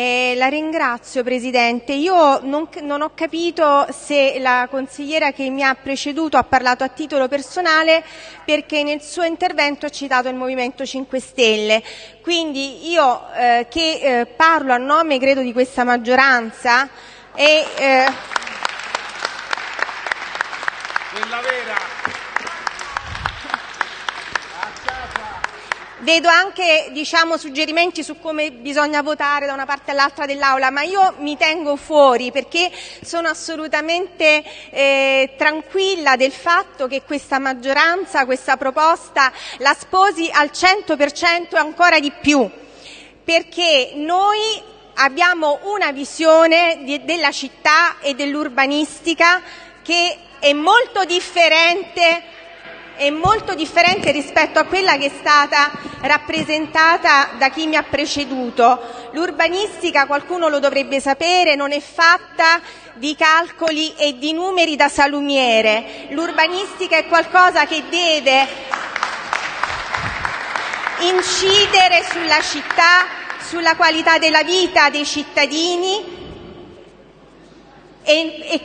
Eh, la ringrazio Presidente. Io non, non, ho capito se la consigliera che mi ha preceduto ha parlato a titolo personale perché nel suo intervento ha citato il Movimento 5 Stelle. Quindi io eh, che eh, parlo a nome credo di questa maggioranza e... Eh, Vedo anche diciamo, suggerimenti su come bisogna votare da una parte all'altra dell'Aula, ma io mi tengo fuori perché sono assolutamente eh, tranquilla del fatto che questa maggioranza, questa proposta la sposi al 100% e ancora di più, perché noi abbiamo una visione di, della città e dell'urbanistica che è molto differente è molto differente rispetto a quella che è stata rappresentata da chi mi ha preceduto. L'urbanistica, qualcuno lo dovrebbe sapere, non è fatta di calcoli e di numeri da salumiere. L'urbanistica è qualcosa che deve incidere sulla città, sulla qualità della vita dei cittadini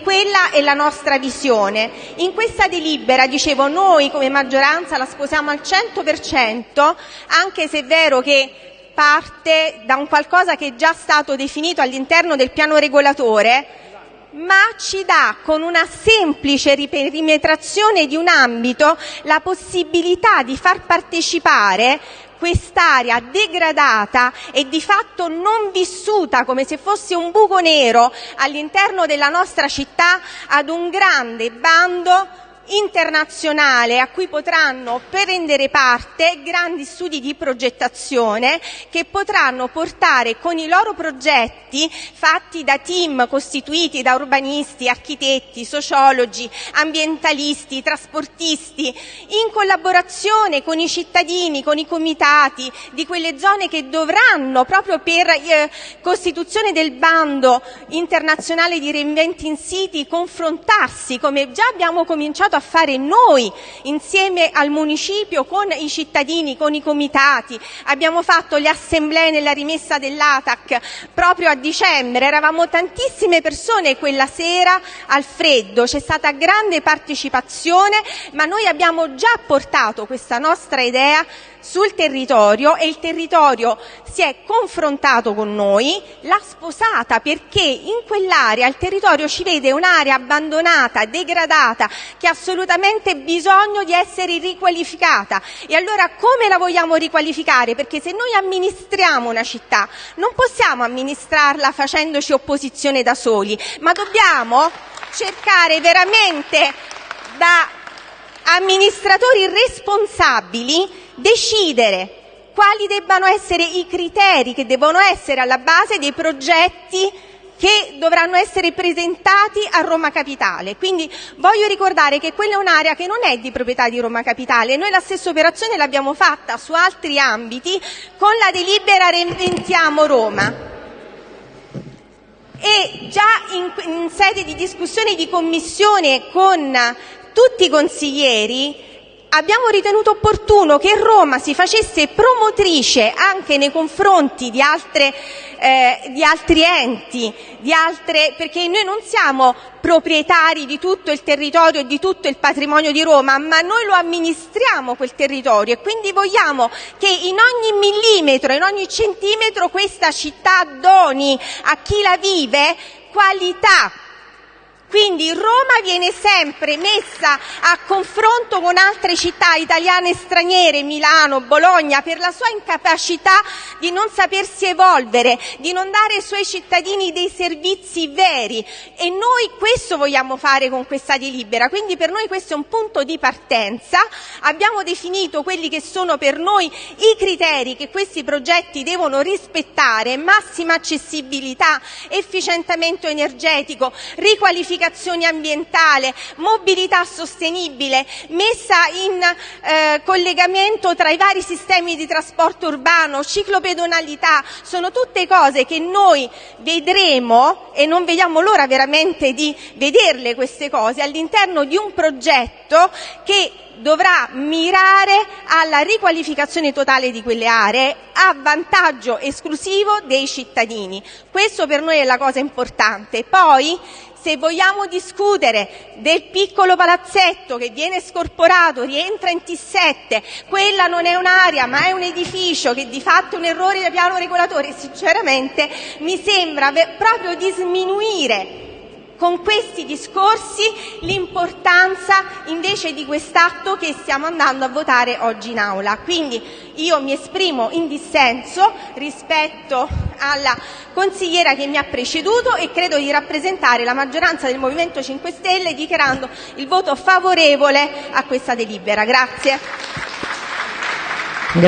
quella è la nostra visione. In questa delibera, dicevo, noi come maggioranza la sposiamo al 100%, anche se è vero che parte da un qualcosa che è già stato definito all'interno del piano regolatore, ma ci dà con una semplice riperimetrazione di un ambito la possibilità di far partecipare quest'area degradata e di fatto non vissuta come se fosse un buco nero all'interno della nostra città ad un grande bando internazionale a cui potranno prendere parte grandi studi di progettazione che potranno portare con i loro progetti fatti da team costituiti da urbanisti, architetti, sociologi, ambientalisti, trasportisti, in collaborazione con i cittadini, con i comitati di quelle zone che dovranno proprio per eh, costituzione del bando internazionale di Reinventing City confrontarsi come già abbiamo cominciato a fare noi insieme al municipio, con i cittadini, con i comitati. Abbiamo fatto le assemblee nella rimessa dell'ATAC proprio a dicembre, eravamo tantissime persone quella sera al freddo, c'è stata grande partecipazione, ma noi abbiamo già portato questa nostra idea sul territorio e il territorio si è confrontato con noi, l'ha sposata perché in quell'area il territorio ci vede un'area abbandonata, degradata, che ha assolutamente bisogno di essere riqualificata. E allora come la vogliamo riqualificare? Perché se noi amministriamo una città non possiamo amministrarla facendoci opposizione da soli, ma dobbiamo cercare veramente da amministratori responsabili decidere quali debbano essere i criteri che devono essere alla base dei progetti che dovranno essere presentati a Roma Capitale. Quindi voglio ricordare che quella è un'area che non è di proprietà di Roma Capitale. Noi la stessa operazione l'abbiamo fatta su altri ambiti con la delibera Reinventiamo Roma. E già in, in sede di discussione di commissione con tutti i consiglieri abbiamo ritenuto opportuno che Roma si facesse promotrice anche nei confronti di, altre, eh, di altri enti, di altre, perché noi non siamo proprietari di tutto il territorio e di tutto il patrimonio di Roma, ma noi lo amministriamo quel territorio e quindi vogliamo che in ogni millimetro, in ogni centimetro questa città doni a chi la vive qualità, quindi Roma viene sempre messa a confronto con altre città italiane e straniere, Milano, Bologna, per la sua incapacità di non sapersi evolvere, di non dare ai suoi cittadini dei servizi veri e noi questo vogliamo fare con questa delibera. Quindi per noi questo è un punto di partenza. Abbiamo definito quelli che sono per noi i criteri che questi progetti devono rispettare, massima accessibilità, efficientamento energetico, riqualificazione pianificazione ambientale, mobilità sostenibile, messa in eh, collegamento tra i vari sistemi di trasporto urbano, ciclopedonalità, sono tutte cose che noi vedremo e non vediamo l'ora veramente di vederle queste cose all'interno di un progetto che dovrà mirare alla riqualificazione totale di quelle aree a vantaggio esclusivo dei cittadini. Questo per noi è la cosa importante. Poi se vogliamo discutere del piccolo palazzetto che viene scorporato, rientra in T7, quella non è un'area ma è un edificio che di fatto è un errore del piano regolatore, sinceramente mi sembra proprio di sminuire con questi discorsi l'importanza invece di quest'atto che stiamo andando a votare oggi in Aula. Quindi io mi esprimo in dissenso rispetto alla consigliera che mi ha preceduto e credo di rappresentare la maggioranza del Movimento 5 Stelle dichiarando il voto favorevole a questa delibera. Grazie.